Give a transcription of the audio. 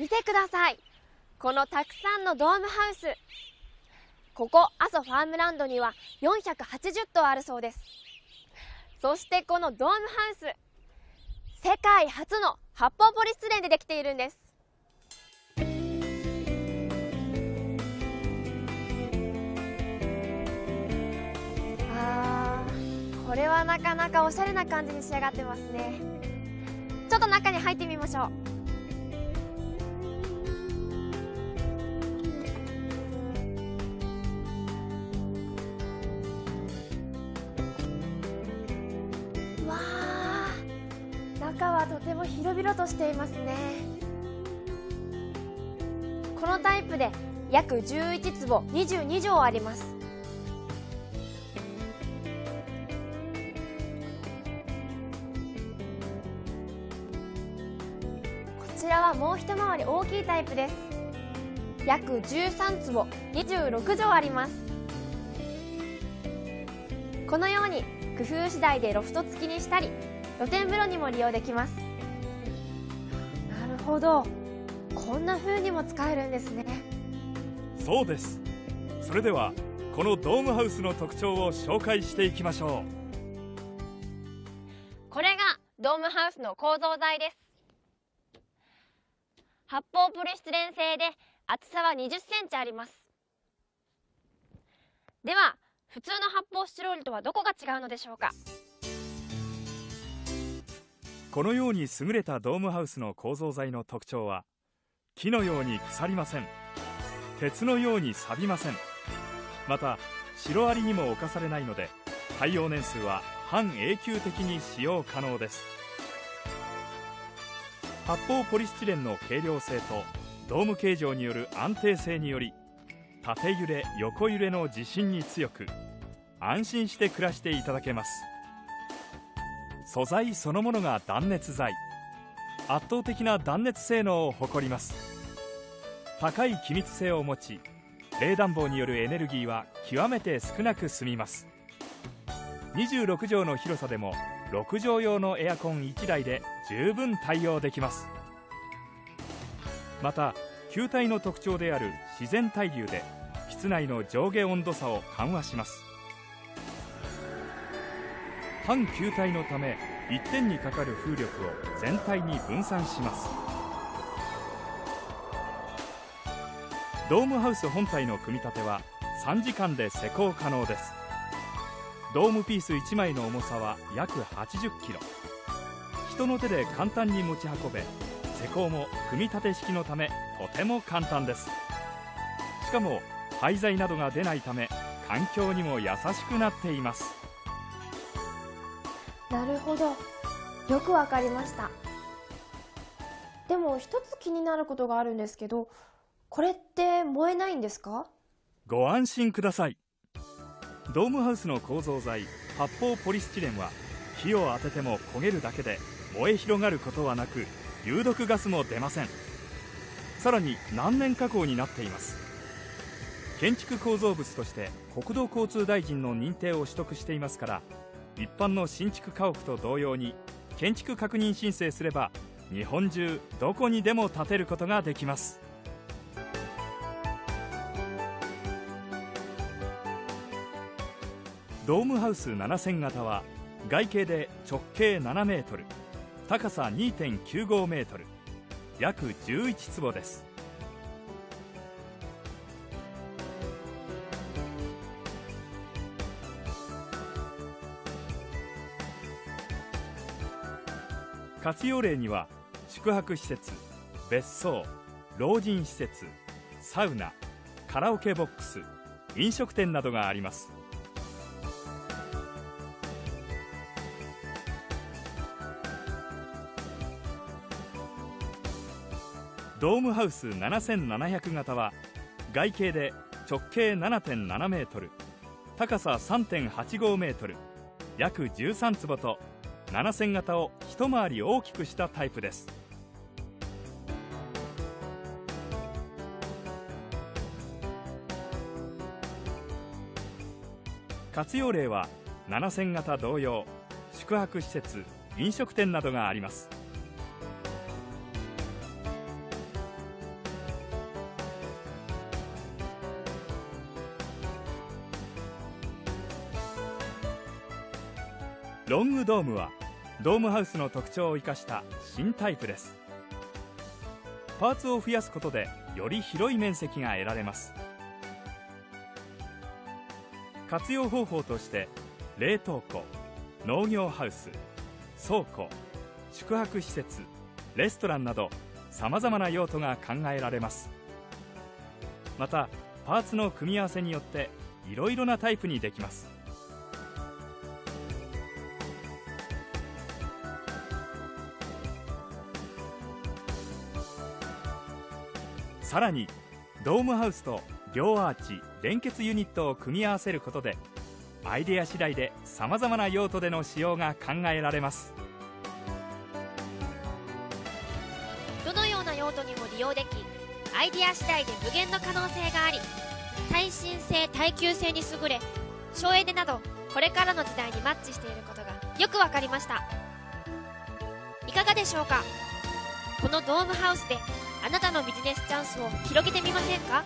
見てください。このたくさんのドームハウス。ここ阿蘇ファームランドには480頭あるそうです。そしてこのドームハウス世界初の発泡ポリスレンでできているんです。あーこれはなかなかおしゃれな感じに仕上がってますね。ちょっと中に入ってみましょう。ても広々としていますね。このタイプで約11坪22畳あります。こちらはもう一回り大きいタイプです。約13坪26畳あります。このように工夫次第でロフト付きにしたり露天風呂にも利用できます。ほど。こんな風にも使えるんですね。そうです。それではこのドームハウスの特徴を紹介していきましょこれがドームハウスの構造材です。発泡ポリスチレン製で厚さは20センチあります。では普通の発泡スチロールとはどこが違うのでしょうか？うこのように優れたドームハウスの構造材の特徴は木のように腐りません。鉄のように錆びません。またシロアリにも侵されないので耐用年数は半永久的に使用可能です。発泡ポリスチレンの軽量性とドーム形状による安定性により縦揺れ横揺れの地震に強く安心して暮らしていただけます。素材そのものが断熱材。圧倒的な断熱性能を誇ります。高い気密性を持ち冷暖房によるエネルギーは極めて少なく済みます。26畳の広さでも6畳用のエアコン1台で十分対応できます。また球体の特徴である自然対流で室内の上下温度差を緩和します。半球体のため一点にかかる風力を全体に分散します。ドームハウス本体の組み立ては3時間で施工可能です。ドームピース1枚の重さは約80キロ。人の手で簡単に持ち運べ施工も組み立て式のためとても簡単です。しかも廃材などが出ないため環境にも優しくなっています。なるほど。よくわかりました。でも一つ気になることがあるんですけどこれって燃えないんですか？ご安心ください。ドームハウスの構造材発泡ポリスチレンは火を当てても焦げるだけで燃え広がることはなく有毒ガスも出ません。さらに難燃加工になっています。建築構造物として国土交通大臣の認定を取得していますから一般の新築家屋と同様に建築確認申請すれば日本中どこにでも建てることができます。ドームハウス7000型は外径で直径7メートル高さ2.95メートル約11坪です。活用例には宿泊施設別荘老人施設サウナカラオケボックス飲食店などがあります。ドームハウス7700型は外径で直径7.7メートル高さ3.85メートル約13坪と7000型を一回り大きくしたタイプです。活用例は7000型同様宿泊施設飲食店などがあります。ロングドームはドームハウスの特徴を生かした新タイプです。パーツを増やすことでより広い面積が得られます。活用方法として冷凍庫農業ハウス倉庫宿泊施設レストランなどさまざまな用途が考えられます。またパーツの組み合わせによっていろいろなタイプにできます。さらにドームハウスと両アーチ連結ユニットを組み合わせることでアイデア次第でさまざまな用途での使用が考えられます。どのような用途にも利用できアイデア次第で無限の可能性があり耐震性耐久性に優れ省エネなどこれからの時代にマッチしていることがよくわかりました。いかがでしょうか？このドームハウスであなたのビジネスチャンスを広げてみませんか？